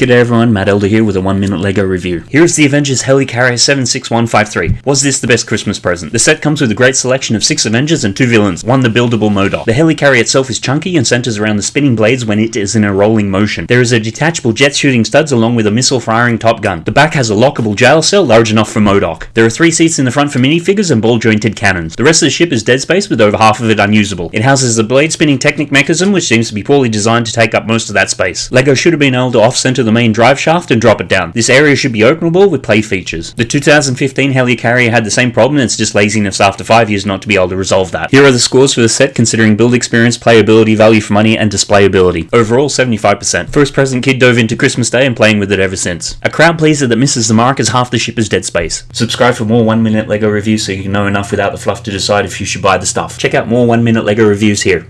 G'day everyone, Matt Elder here with a 1 minute LEGO review. Here is the Avengers Helicarrier 76153. Was this the best Christmas present? The set comes with a great selection of 6 Avengers and 2 villains, one the buildable MODOK. The Helicarrier itself is chunky and centers around the spinning blades when it is in a rolling motion. There is a detachable jet shooting studs along with a missile firing top gun. The back has a lockable jail cell large enough for MODOK. There are 3 seats in the front for minifigures and ball jointed cannons. The rest of the ship is dead space with over half of it unusable. It houses a blade spinning Technic mechanism which seems to be poorly designed to take up most of that space. LEGO should have been able to off-center the main drive shaft and drop it down. This area should be openable with play features. The 2015 Helicarrier had the same problem and it's just laziness after 5 years not to be able to resolve that. Here are the scores for the set considering build experience, playability, value for money, and displayability. Overall 75%. First present kid dove into Christmas Day and playing with it ever since. A crowd pleaser that misses the mark as half the ship is dead space. Subscribe for more 1 minute LEGO reviews so you can know enough without the fluff to decide if you should buy the stuff. Check out more 1 minute LEGO reviews here.